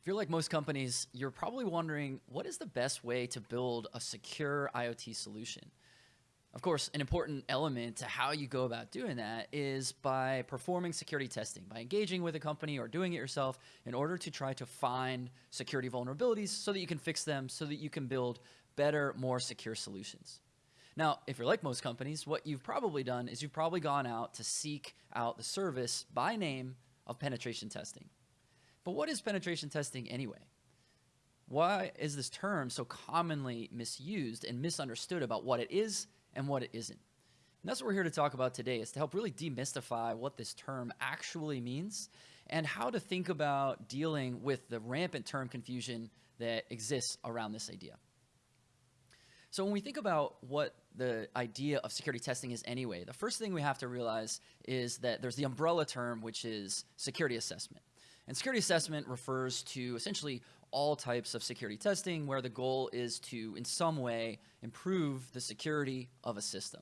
If you're like most companies, you're probably wondering what is the best way to build a secure IoT solution? Of course, an important element to how you go about doing that is by performing security testing, by engaging with a company or doing it yourself in order to try to find security vulnerabilities so that you can fix them, so that you can build better, more secure solutions. Now, if you're like most companies, what you've probably done is you've probably gone out to seek out the service by name of penetration testing. But what is penetration testing anyway? Why is this term so commonly misused and misunderstood about what it is and what it isn't? And that's what we're here to talk about today is to help really demystify what this term actually means and how to think about dealing with the rampant term confusion that exists around this idea. So when we think about what the idea of security testing is anyway, the first thing we have to realize is that there's the umbrella term, which is security assessment. And security assessment refers to essentially all types of security testing where the goal is to, in some way, improve the security of a system.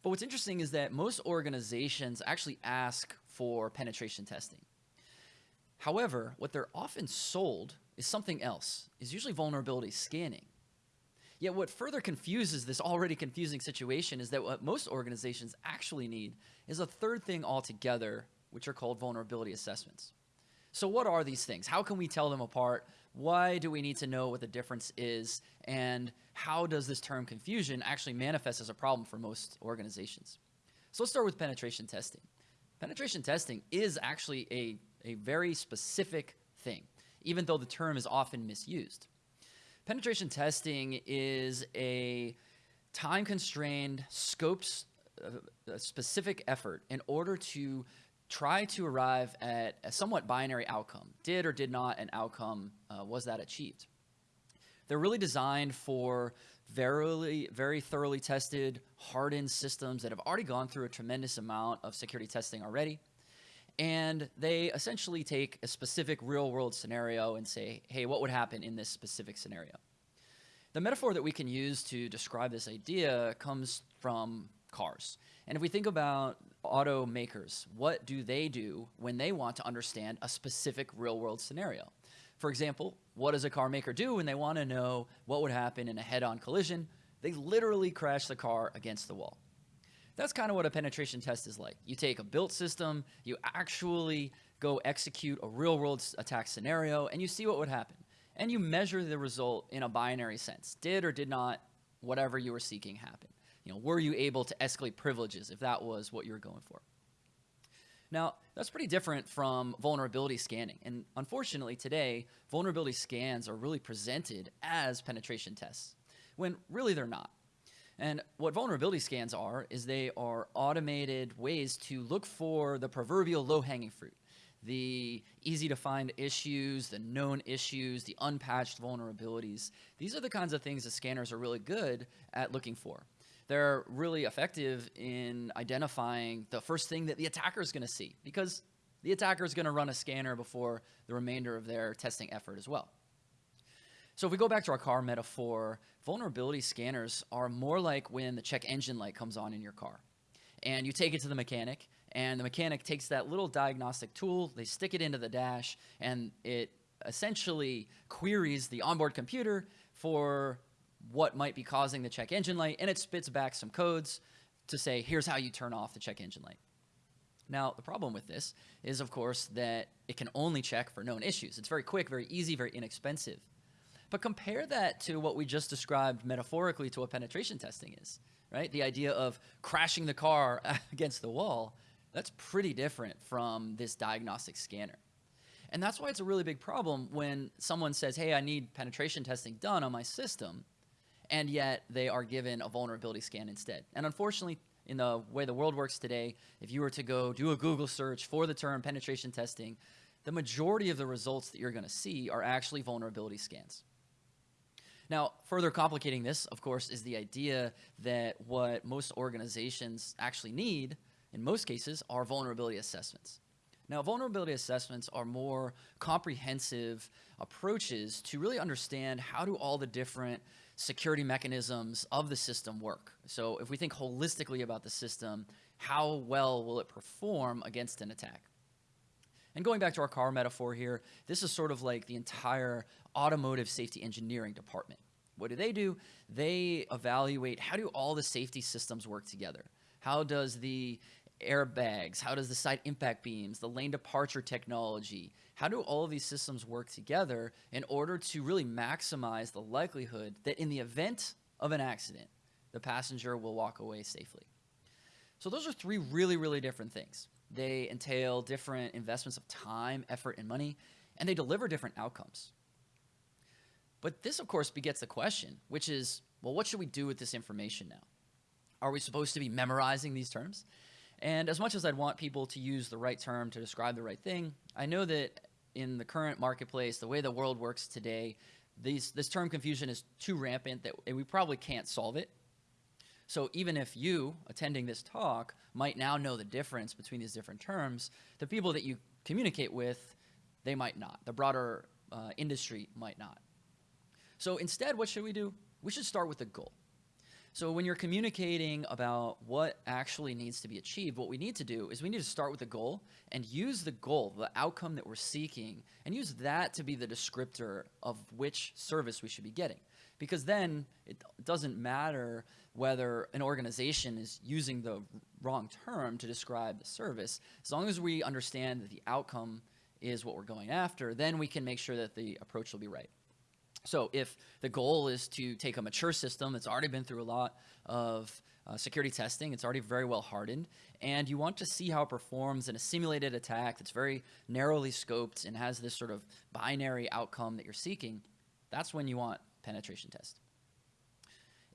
But what's interesting is that most organizations actually ask for penetration testing. However, what they're often sold is something else, is usually vulnerability scanning. Yet what further confuses this already confusing situation is that what most organizations actually need is a third thing altogether, which are called vulnerability assessments. So what are these things? How can we tell them apart? Why do we need to know what the difference is? And how does this term confusion actually manifest as a problem for most organizations? So let's start with penetration testing. Penetration testing is actually a, a very specific thing, even though the term is often misused. Penetration testing is a time-constrained, scoped, uh, specific effort in order to try to arrive at a somewhat binary outcome. Did or did not an outcome, uh, was that achieved? They're really designed for very, very thoroughly tested, hardened systems that have already gone through a tremendous amount of security testing already. And they essentially take a specific real world scenario and say, hey, what would happen in this specific scenario? The metaphor that we can use to describe this idea comes from cars. And if we think about automakers, what do they do when they want to understand a specific real world scenario? For example, what does a car maker do when they want to know what would happen in a head on collision? They literally crash the car against the wall. That's kind of what a penetration test is like. You take a built system, you actually go execute a real world attack scenario, and you see what would happen. And you measure the result in a binary sense. Did or did not whatever you were seeking happen? You know, were you able to escalate privileges if that was what you were going for? Now, that's pretty different from vulnerability scanning. And unfortunately, today, vulnerability scans are really presented as penetration tests, when really they're not. And what vulnerability scans are is they are automated ways to look for the proverbial low-hanging fruit, the easy to find issues, the known issues, the unpatched vulnerabilities. These are the kinds of things that scanners are really good at looking for. They're really effective in identifying the first thing that the attacker is going to see because the attacker is going to run a scanner before the remainder of their testing effort as well. So if we go back to our car metaphor, vulnerability scanners are more like when the check engine light comes on in your car. And you take it to the mechanic, and the mechanic takes that little diagnostic tool, they stick it into the dash, and it essentially queries the onboard computer for what might be causing the check engine light, and it spits back some codes to say, here's how you turn off the check engine light. Now, the problem with this is, of course, that it can only check for known issues. It's very quick, very easy, very inexpensive. But compare that to what we just described metaphorically to what penetration testing is, right? The idea of crashing the car against the wall, that's pretty different from this diagnostic scanner. And that's why it's a really big problem when someone says, hey, I need penetration testing done on my system, and yet they are given a vulnerability scan instead. And unfortunately, in the way the world works today, if you were to go do a Google search for the term penetration testing, the majority of the results that you're going to see are actually vulnerability scans. Now, further complicating this, of course, is the idea that what most organizations actually need, in most cases, are vulnerability assessments. Now, vulnerability assessments are more comprehensive approaches to really understand how do all the different security mechanisms of the system work. So if we think holistically about the system, how well will it perform against an attack? And going back to our car metaphor here, this is sort of like the entire automotive safety engineering department. What do they do? They evaluate how do all the safety systems work together? How does the airbags, how does the side impact beams, the lane departure technology, how do all of these systems work together in order to really maximize the likelihood that in the event of an accident, the passenger will walk away safely? So those are three really, really different things. They entail different investments of time, effort, and money, and they deliver different outcomes. But this, of course, begets the question, which is, well, what should we do with this information now? Are we supposed to be memorizing these terms? And as much as I'd want people to use the right term to describe the right thing, I know that in the current marketplace, the way the world works today, these, this term confusion is too rampant that we probably can't solve it. So even if you attending this talk might now know the difference between these different terms, the people that you communicate with, they might not. The broader uh, industry might not. So instead, what should we do? We should start with the goal. So when you're communicating about what actually needs to be achieved, what we need to do is we need to start with the goal and use the goal, the outcome that we're seeking, and use that to be the descriptor of which service we should be getting. Because then it doesn't matter whether an organization is using the wrong term to describe the service. As long as we understand that the outcome is what we're going after, then we can make sure that the approach will be right. So if the goal is to take a mature system that's already been through a lot of uh, security testing, it's already very well hardened, and you want to see how it performs in a simulated attack that's very narrowly scoped and has this sort of binary outcome that you're seeking, that's when you want penetration test.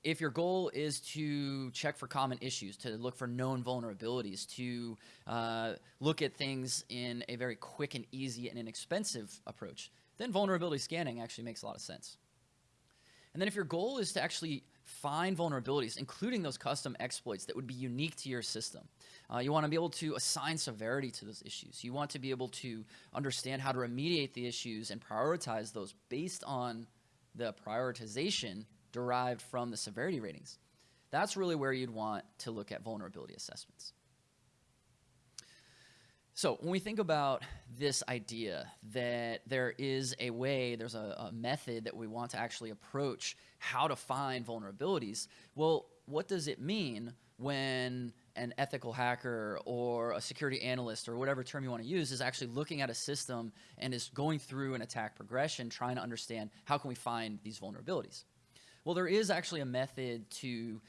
If your goal is to check for common issues, to look for known vulnerabilities, to uh, look at things in a very quick and easy and inexpensive approach, then vulnerability scanning actually makes a lot of sense. And then if your goal is to actually find vulnerabilities, including those custom exploits that would be unique to your system, uh, you want to be able to assign severity to those issues. You want to be able to understand how to remediate the issues and prioritize those based on the prioritization derived from the severity ratings. That's really where you'd want to look at vulnerability assessments. So when we think about this idea that there is a way, there's a, a, method that we want to actually approach how to find vulnerabilities, well, what does it mean when an ethical hacker or a security analyst or whatever term you want to use is actually looking at a system and is going through an attack progression trying to understand how can we find these vulnerabilities? Well, there is actually a method to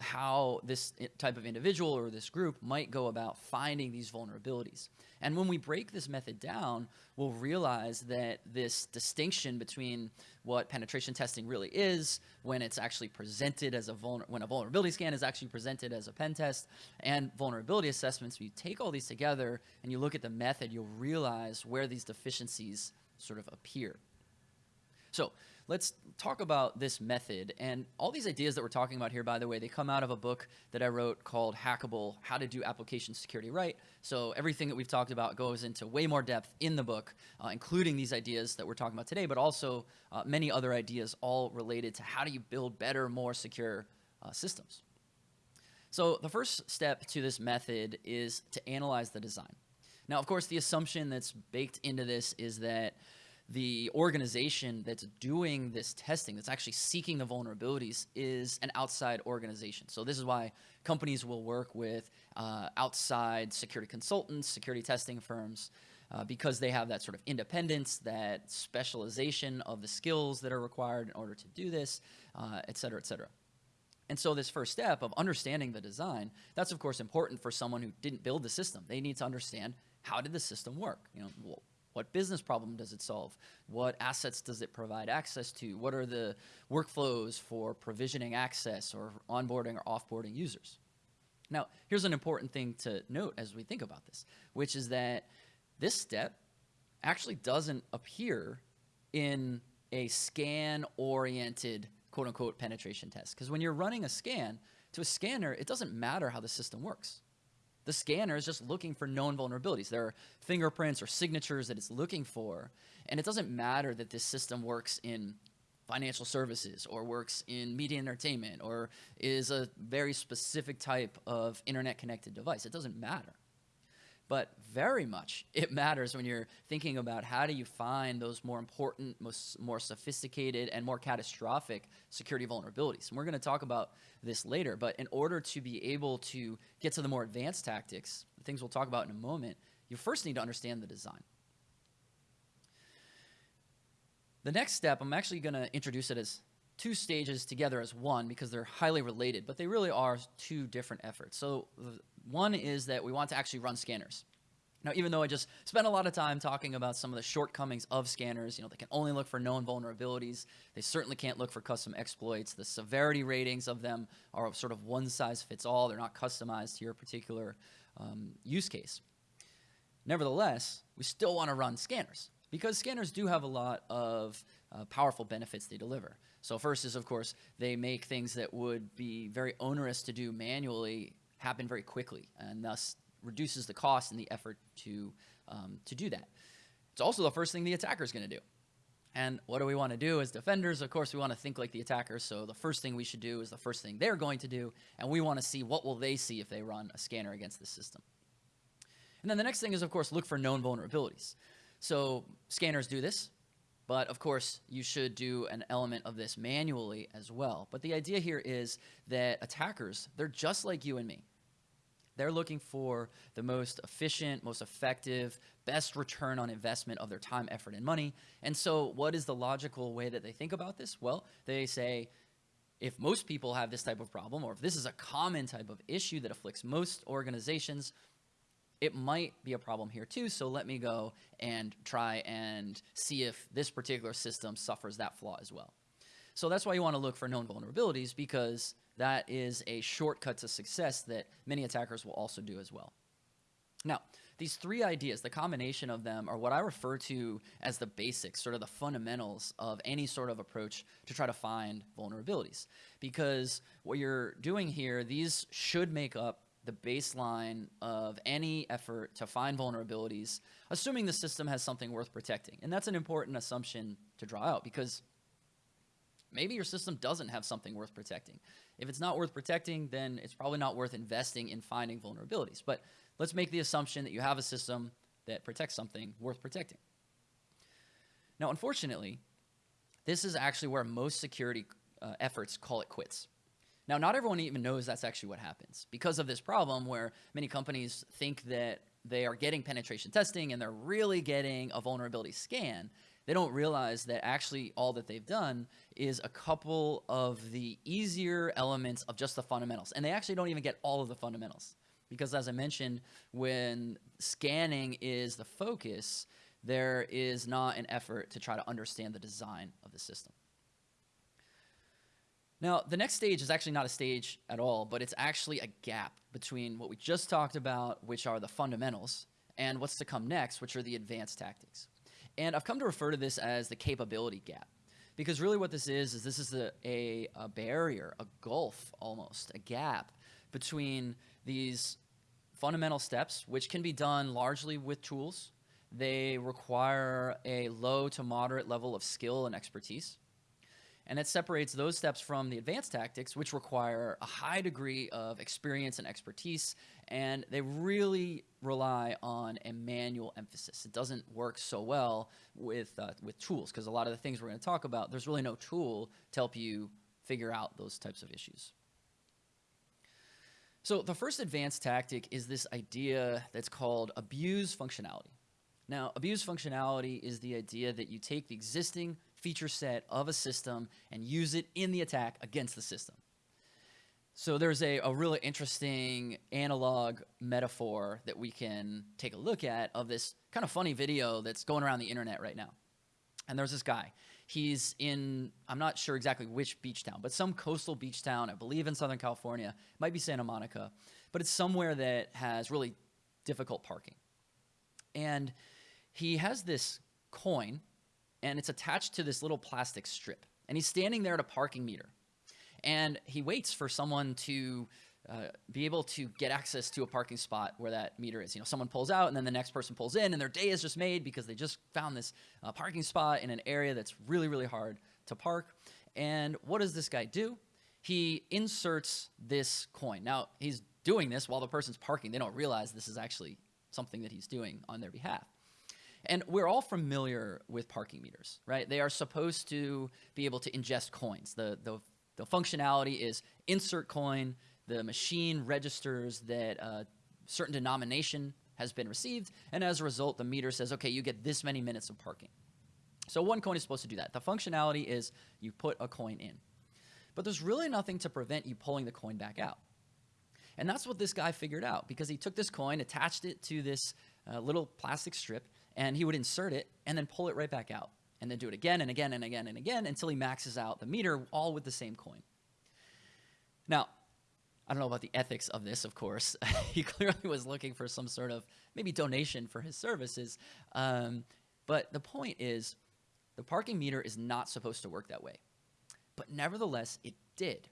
how this type of individual or this group might go about finding these vulnerabilities. And when we break this method down, we'll realize that this distinction between what penetration testing really is when it's actually presented as a when a vulnerability scan is actually presented as a pen test and vulnerability assessments, when you take all these together and you look at the method, you'll realize where these deficiencies sort of appear. So let's talk about this method. And all these ideas that we're talking about here, by the way, they come out of a book that I wrote called Hackable How to Do Application Security Right. So everything that we've talked about goes into way more depth in the book, uh, including these ideas that we're talking about today, but also uh, many other ideas all related to how do you build better, more secure uh, systems. So the first step to this method is to analyze the design. Now, of course, the assumption that's baked into this is that the organization that's doing this testing, that's actually seeking the vulnerabilities, is an outside organization. So this is why companies will work with uh, outside security consultants, security testing firms, uh, because they have that sort of independence, that specialization of the skills that are required in order to do this, uh, et cetera, et cetera. And so this first step of understanding the design, that's of course important for someone who didn't build the system. They need to understand how did the system work? You know, what business problem does it solve? What assets does it provide access to? What are the workflows for provisioning access or onboarding or offboarding users? Now, here's an important thing to note as we think about this, which is that this step actually doesn't appear in a scan-oriented quote-unquote penetration test. Because when you're running a scan, to a scanner, it doesn't matter how the system works. The scanner is just looking for known vulnerabilities. There are fingerprints or signatures that it's looking for. And it doesn't matter that this system works in financial services or works in media entertainment or is a very specific type of internet connected device. It doesn't matter. But very much it matters when you're thinking about how do you find those more important, most, more sophisticated, and more catastrophic security vulnerabilities. And we're going to talk about this later, but in order to be able to get to the more advanced tactics, the things we'll talk about in a moment, you first need to understand the design. The next step, I'm actually going to introduce it as two stages together as one because they're highly related, but they really are two different efforts. So one is that we want to actually run scanners. Now, even though I just spent a lot of time talking about some of the shortcomings of scanners, you know, they can only look for known vulnerabilities. They certainly can't look for custom exploits. The severity ratings of them are sort of one size fits all. They're not customized to your particular um, use case. Nevertheless, we still want to run scanners because scanners do have a lot of uh, powerful benefits they deliver. So first is, of course, they make things that would be very onerous to do manually happen very quickly, and thus reduces the cost and the effort to, um, to do that. It's also the first thing the attacker is going to do. And what do we want to do as defenders? Of course, we want to think like the attacker. So the first thing we should do is the first thing they're going to do, and we want to see what will they see if they run a scanner against the system. And then the next thing is, of course, look for known vulnerabilities. So scanners do this. But of course, you should do an element of this manually as well. But the idea here is that attackers, they're just like you and me. They're looking for the most efficient, most effective, best return on investment of their time, effort, and money. And so, what is the logical way that they think about this? Well, they say, if most people have this type of problem, or if this is a common type of issue that afflicts most organizations, it might be a problem here too. So let me go and try and see if this particular system suffers that flaw as well. So that's why you want to look for known vulnerabilities because that is a shortcut to success that many attackers will also do as well. Now, these three ideas, the combination of them are what I refer to as the basics, sort of the fundamentals of any sort of approach to try to find vulnerabilities. Because what you're doing here, these should make up the baseline of any effort to find vulnerabilities, assuming the system has something worth protecting. And that's an important assumption to draw out because maybe your system doesn't have something worth protecting. If it's not worth protecting, then it's probably not worth investing in finding vulnerabilities. But let's make the assumption that you have a system that protects something worth protecting. Now, unfortunately, this is actually where most security uh, efforts call it quits. Now, not everyone even knows that's actually what happens because of this problem where many companies think that they are getting penetration testing and they're really getting a vulnerability scan. They don't realize that actually all that they've done is a couple of the easier elements of just the fundamentals. And they actually don't even get all of the fundamentals. Because as I mentioned, when scanning is the focus, there is not an effort to try to understand the design of the system. Now, the next stage is actually not a stage at all, but it's actually a gap between what we just talked about, which are the fundamentals, and what's to come next, which are the advanced tactics. And I've come to refer to this as the capability gap. Because really what this is, is this is a, a, a barrier, a gulf almost, a gap between these fundamental steps, which can be done largely with tools. They require a low to moderate level of skill and expertise. And it separates those steps from the advanced tactics, which require a high degree of experience and expertise, and they really rely on a manual emphasis. It doesn't work so well with, uh, with tools, because a lot of the things we're going to talk about, there's really no tool to help you figure out those types of issues. So the first advanced tactic is this idea that's called abuse functionality. Now, abuse functionality is the idea that you take the existing feature set of a system and use it in the attack against the system. So there's a, a really interesting analog metaphor that we can take a look at of this kind of funny video that's going around the internet right now. And there's this guy. He's in, I'm not sure exactly which beach town, but some coastal beach town, I believe in Southern California. It might be Santa Monica, but it's somewhere that has really difficult parking. And he has this coin and it's attached to this little plastic strip. And he's standing there at a parking meter. And he waits for someone to uh, be able to get access to a parking spot where that meter is. You know, someone pulls out and then the next person pulls in and their day is just made because they just found this uh, parking spot in an area that's really, really hard to park. And what does this guy do? He inserts this coin. Now, he's doing this while the person's parking. They don't realize this is actually something that he's doing on their behalf. And we're all familiar with parking meters, right? They are supposed to be able to ingest coins. The, the, the functionality is insert coin, the machine registers that a certain denomination has been received, and as a result, the meter says, okay, you get this many minutes of parking. So one coin is supposed to do that. The functionality is you put a coin in. But there's really nothing to prevent you pulling the coin back out. And that's what this guy figured out because he took this coin, attached it to this uh, little plastic strip, and he would insert it and then pull it right back out. And then do it again and again and again and again until he maxes out the meter all with the same coin. Now, I don't know about the ethics of this, of course. he clearly was looking for some sort of maybe donation for his services. Um, but the point is, the parking meter is not supposed to work that way. But nevertheless, it did.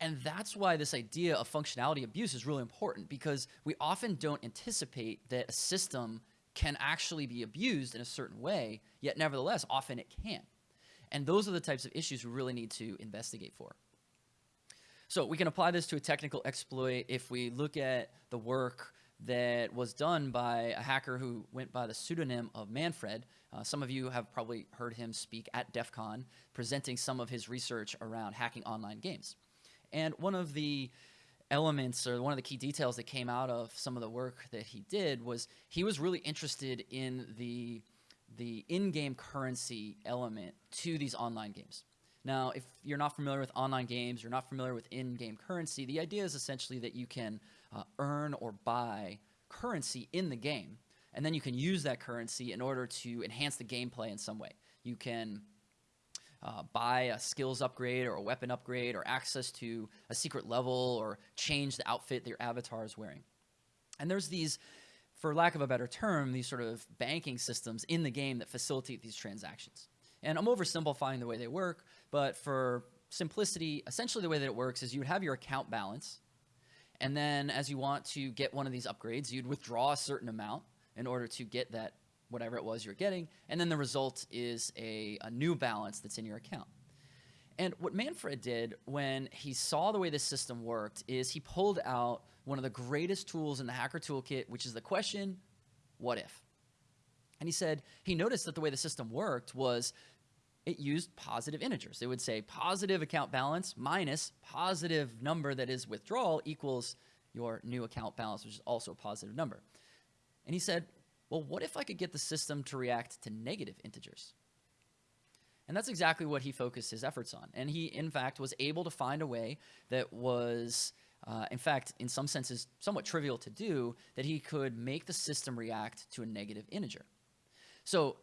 And that's why this idea of functionality abuse is really important because we often don't anticipate that a system can actually be abused in a certain way, yet nevertheless, often it can. And those are the types of issues we really need to investigate for. So we can apply this to a technical exploit if we look at the work that was done by a hacker who went by the pseudonym of Manfred. Uh, some of you have probably heard him speak at DEF CON, presenting some of his research around hacking online games. And one of the elements or one of the key details that came out of some of the work that he did was he was really interested in the the in-game currency element to these online games. Now, if you're not familiar with online games, you're not familiar with in-game currency, the idea is essentially that you can uh, earn or buy currency in the game, and then you can use that currency in order to enhance the gameplay in some way. You can uh, buy a skills upgrade or a weapon upgrade or access to a secret level or change the outfit that your avatar is wearing. And there's these, for lack of a better term, these sort of banking systems in the game that facilitate these transactions. And I'm oversimplifying the way they work, but for simplicity, essentially the way that it works is you would have your account balance, and then as you want to get one of these upgrades, you'd withdraw a certain amount in order to get that whatever it was you're getting, and then the result is a, a new balance that's in your account. And what Manfred did when he saw the way this system worked is he pulled out one of the greatest tools in the hacker toolkit, which is the question, what if? And he said he noticed that the way the system worked was it used positive integers. It would say positive account balance minus positive number that is withdrawal equals your new account balance, which is also a positive number. And he said, well, what if I could get the system to react to negative integers? And that's exactly what he focused his efforts on. And he, in fact, was able to find a way that was, uh, in fact, in some senses, somewhat trivial to do, that he could make the system react to a negative integer. So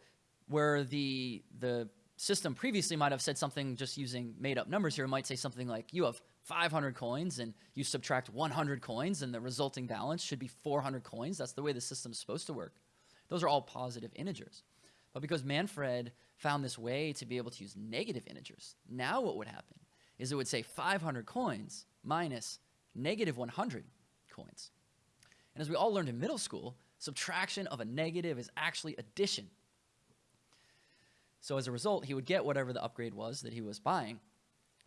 where the, the system previously might have said something just using made up numbers here, might say something like, you have 500 coins and you subtract 100 coins and the resulting balance should be 400 coins. That's the way the system's supposed to work. Those are all positive integers. But because Manfred found this way to be able to use negative integers, now what would happen is it would say 500 coins minus negative 100 coins. And as we all learned in middle school, subtraction of a negative is actually addition. So as a result, he would get whatever the upgrade was that he was buying,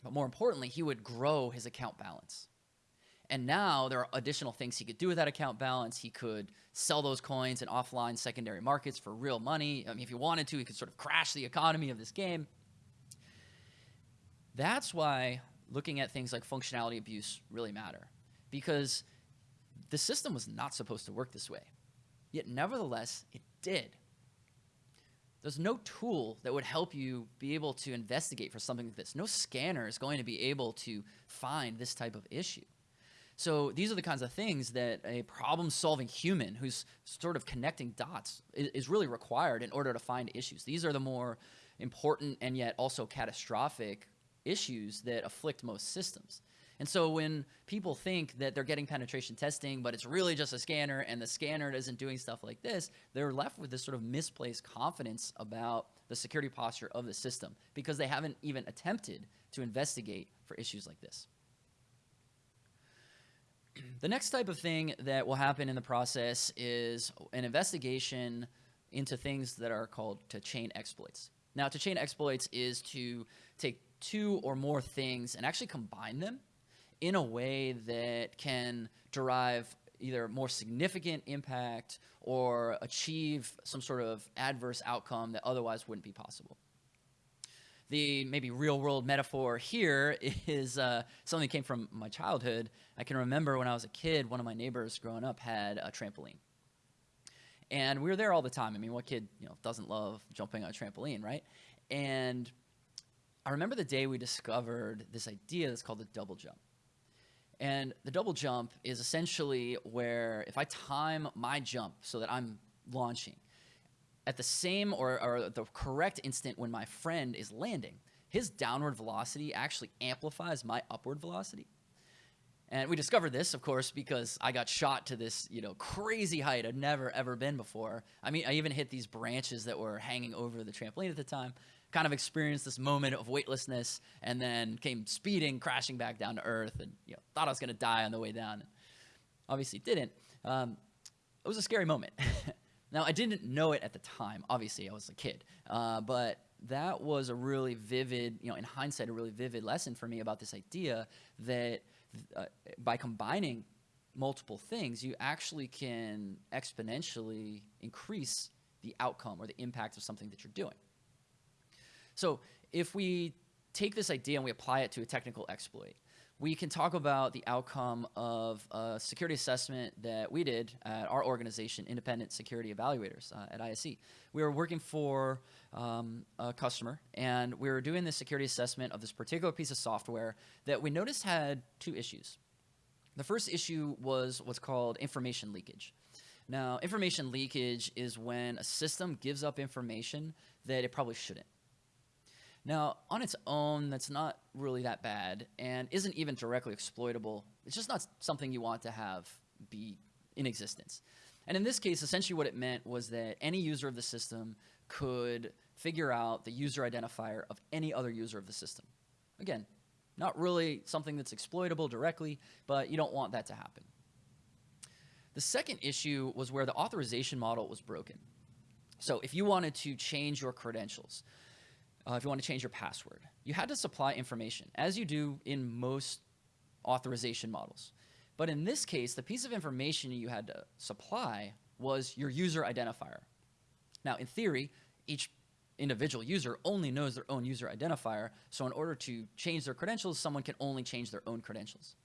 but more importantly, he would grow his account balance. And now there are additional things he could do with that account balance. He could sell those coins in offline secondary markets for real money. I mean, if he wanted to, he could sort of crash the economy of this game. That's why looking at things like functionality abuse really matter because the system was not supposed to work this way. Yet nevertheless, it did. There's no tool that would help you be able to investigate for something like this. No scanner is going to be able to find this type of issue. So these are the kinds of things that a problem-solving human who's sort of connecting dots is, is, really required in order to find issues. These are the more important and yet also catastrophic issues that afflict most systems. And so when people think that they're getting penetration testing, but it's really just a scanner and the scanner isn't doing stuff like this, they're left with this sort of misplaced confidence about the security posture of the system because they haven't even attempted to investigate for issues like this. The next type of thing that will happen in the process is an investigation into things that are called to chain exploits. Now, to chain exploits is to take two or more things and actually combine them in a way that can derive either more significant impact or achieve some sort of adverse outcome that otherwise wouldn't be possible. The maybe real world metaphor here is uh, something that came from my childhood. I can remember when I was a kid, one of my neighbors growing up had a trampoline. And we were there all the time. I mean, what kid you know doesn't love jumping on a trampoline, right? And I remember the day we discovered this idea that's called the double jump. And the double jump is essentially where if I time my jump so that I'm launching at the same or, or the correct instant when my friend is landing, his downward velocity actually amplifies my upward velocity. And we discovered this, of course, because I got shot to this, you know, crazy height I'd never ever been before. I mean, I even hit these branches that were hanging over the trampoline at the time. Kind of experienced this moment of weightlessness, and then came speeding, crashing back down to earth, and you know, thought I was going to die on the way down. Obviously, didn't. Um, it was a scary moment. now, I didn't know it at the time. Obviously, I was a kid, uh, but that was a really vivid, you know, in hindsight, a really vivid lesson for me about this idea that uh, by combining multiple things, you actually can exponentially increase the outcome or the impact of something that you're doing. So if we take this idea and we apply it to a technical exploit, we can talk about the outcome of a security assessment that we did at our organization, Independent Security Evaluators uh, at ISE. We were working for um, a customer, and we were doing this security assessment of this particular piece of software that we noticed had two issues. The first issue was what's called information leakage. Now, information leakage is when a system gives up information that it probably shouldn't. Now, on its own, that's not really that bad and isn't even directly exploitable. It's just not something you want to have be in existence. And in this case, essentially what it meant was that any user of the system could figure out the user identifier of any other user of the system. Again, not really something that's exploitable directly, but you don't want that to happen. The second issue was where the authorization model was broken. So if you wanted to change your credentials, uh, if you want to change your password. You had to supply information, as you do in most authorization models. But in this case, the piece of information you had to supply was your user identifier. Now, in theory, each individual user only knows their own user identifier, so in order to change their credentials, someone can only change their own credentials.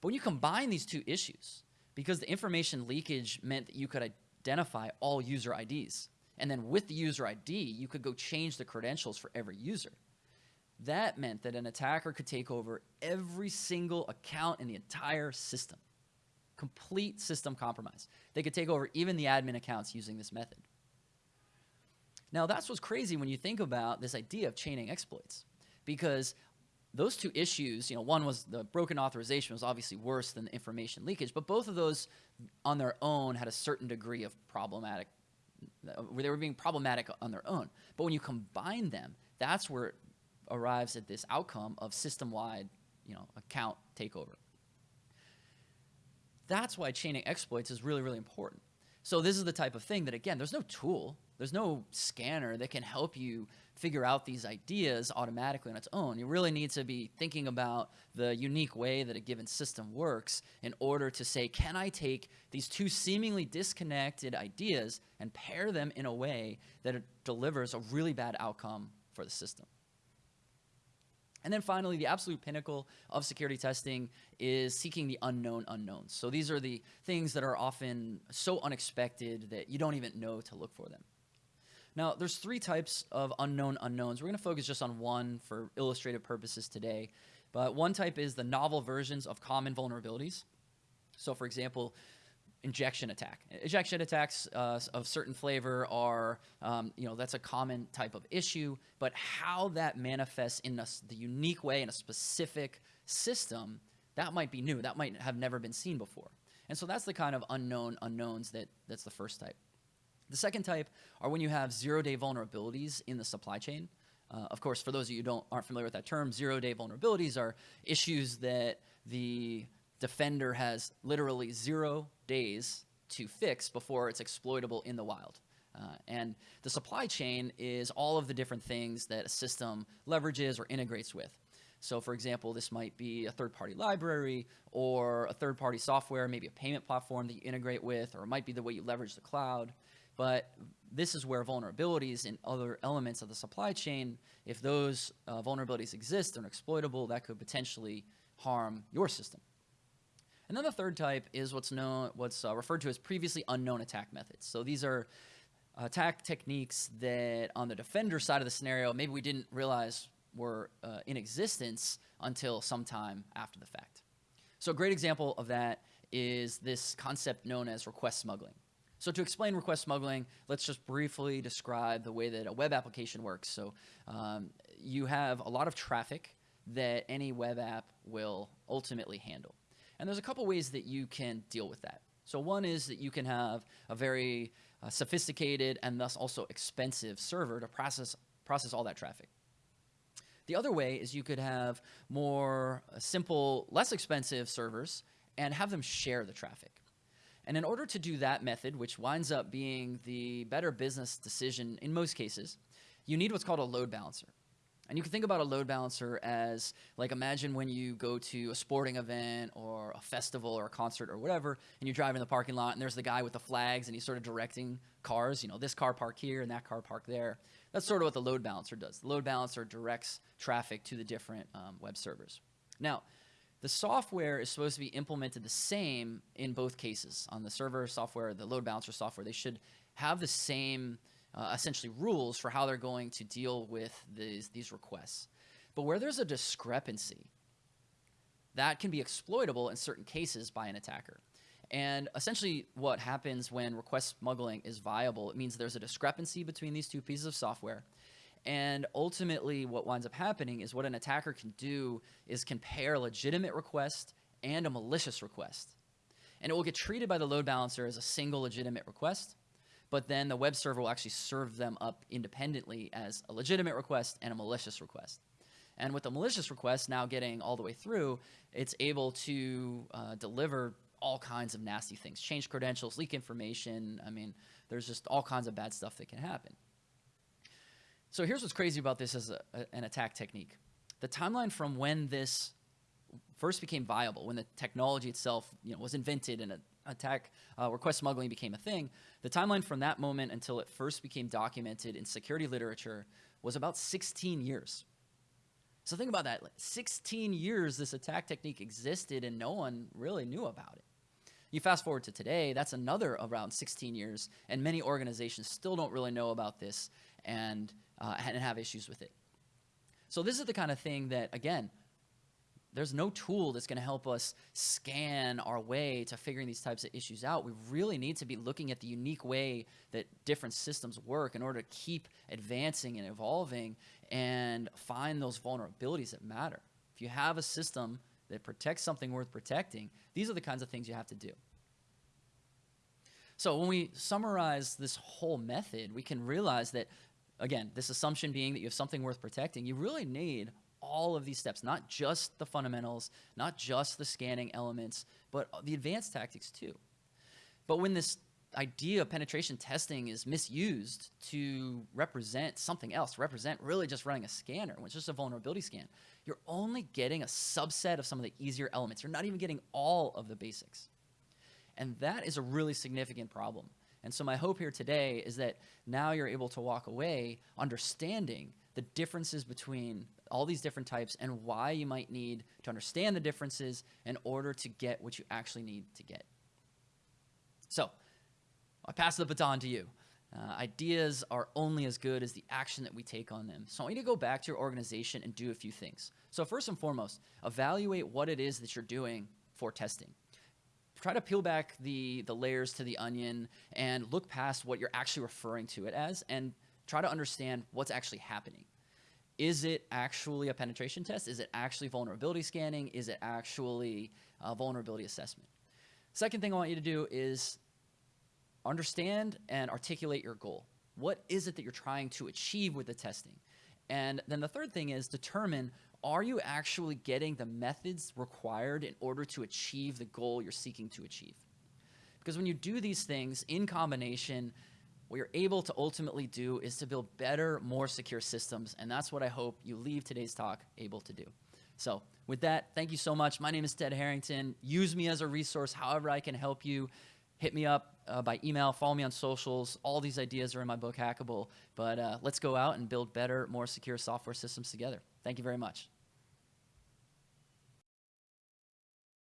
But when you combine these two issues, because the information leakage meant that you could identify all user IDs, and then with the user ID, you could go change the credentials for every user. That meant that an attacker could take over every single account in the entire system. Complete system compromise. They could take over even the admin accounts using this method. Now, that's what's crazy when you think about this idea of chaining exploits, because those two issues, you know, one was the broken authorization was obviously worse than the information leakage, but both of those on their own had a certain degree of problematic they were being problematic on their own. But when you combine them, that's where it arrives at this outcome of system-wide, you know, account takeover. That's why chaining exploits is really, really important. So this is the type of thing that, again, there's no tool, there's no scanner that can help you figure out these ideas automatically on its own. You really need to be thinking about the unique way that a given system works in order to say, can I take these two seemingly disconnected ideas and pair them in a way that delivers a really bad outcome for the system? And then finally, the absolute pinnacle of security testing is seeking the unknown unknowns. So these are the things that are often so unexpected that you don't even know to look for them. Now, there's three types of unknown unknowns. We're going to focus just on one for illustrative purposes today. But one type is the novel versions of common vulnerabilities. So, for example, injection attack. Injection attacks uh, of certain flavor are, um, you know, that's a common type of issue, but how that manifests in a, the unique way in a specific system, that might be new. That might have never been seen before. And so that's the kind of unknown unknowns that that's the first type. The second type are when you have zero-day vulnerabilities in the supply chain. Uh, of course, for those of you who don't, aren't familiar with that term, zero-day vulnerabilities are issues that the defender has literally zero days to fix before it's exploitable in the wild. Uh, and the supply chain is all of the different things that a system leverages or integrates with. So, for example, this might be a third party library or a third party software, maybe a payment platform that you integrate with, or it might be the way you leverage the cloud. But this is where vulnerabilities in other elements of the supply chain, if those uh, vulnerabilities exist and are exploitable, that could potentially harm your system. And then the third type is what's known, what's uh, referred to as previously unknown attack methods. So these are attack techniques that on the defender side of the scenario, maybe we didn't realize were uh, in existence until sometime after the fact. So a great example of that is this concept known as request smuggling. So to explain request smuggling, let's just briefly describe the way that a web application works. So um, you have a lot of traffic that any web app will ultimately handle. And there's a couple ways that you can deal with that. So one is that you can have a very uh, sophisticated and thus also expensive server to process, process all that traffic. The other way is you could have more uh, simple, less expensive servers and have them share the traffic. And in order to do that method, which winds up being the better business decision in most cases, you need what's called a load balancer. And you can think about a load balancer as like imagine when you go to a sporting event or a festival or a concert or whatever, and you drive in the parking lot and there's the guy with the flags and he's sort of directing cars, you know, this car park here and that car park there. That's sort of what the load balancer does. The load balancer directs traffic to the different um, web servers. Now, the software is supposed to be implemented the same in both cases. On the server software, the load balancer software, they should have the same uh, essentially rules for how they're going to deal with these, these requests. But where there's a discrepancy, that can be exploitable in certain cases by an attacker. And essentially, what happens when request smuggling is viable, it means there's a discrepancy between these two pieces of software. And ultimately, what winds up happening is what an attacker can do is compare a legitimate request and a malicious request. And it will get treated by the load balancer as a single legitimate request but then the web server will actually serve them up independently as a legitimate request and a malicious request. And with the malicious request now getting all the way through, it's able to uh, deliver all kinds of nasty things, change credentials, leak information. I mean, there's just all kinds of bad stuff that can happen. So here's what's crazy about this as a, an attack technique. The timeline from when this first became viable, when the technology itself you know, was invented and a attack uh, request smuggling became a thing, the timeline from that moment until it first became documented in security literature was about 16 years. So think about that. 16 years this attack technique existed and no one really knew about it. You fast forward to today, that's another around 16 years, and many organizations still don't really know about this and, uh, and have issues with it. So this is the kind of thing that, again, there's no tool that's going to help us scan our way to figuring these types of issues out. We really need to be looking at the unique way that different systems work in order to keep advancing and evolving and find those vulnerabilities that matter. If you have a system that protects something worth protecting, these are the kinds of things you have to do. So when we summarize this whole method, we can realize that, again, this assumption being that you have something worth protecting, you really need all of these steps, not just the fundamentals, not just the scanning elements, but the advanced tactics too. But when this idea of penetration testing is misused to represent something else, represent really just running a scanner, which is just a vulnerability scan, you're only getting a subset of some of the easier elements. You're not even getting all of the basics. And that is a really significant problem. And so my hope here today is that now you're able to walk away understanding the differences between all these different types and why you might need to understand the differences in order to get what you actually need to get. So, I pass the baton to you. Uh, ideas are only as good as the action that we take on them. So I want you to go back to your organization and do a few things. So first and foremost, evaluate what it is that you're doing for testing. Try to peel back the, the layers to the onion and look past what you're actually referring to it as and try to understand what's actually happening is it actually a penetration test? Is it actually vulnerability scanning? Is it actually a vulnerability assessment? Second thing I want you to do is understand and articulate your goal. What is it that you're trying to achieve with the testing? And then the third thing is determine are you actually getting the methods required in order to achieve the goal you're seeking to achieve? Because when you do these things in combination, what you're able to ultimately do is to build better, more secure systems, and that's what I hope you leave today's talk able to do. So, with that, thank you so much. My name is Ted Harrington. Use me as a resource however I can help you. Hit me up uh, by email, follow me on socials. All these ideas are in my book, Hackable. But uh, let's go out and build better, more secure software systems together. Thank you very much.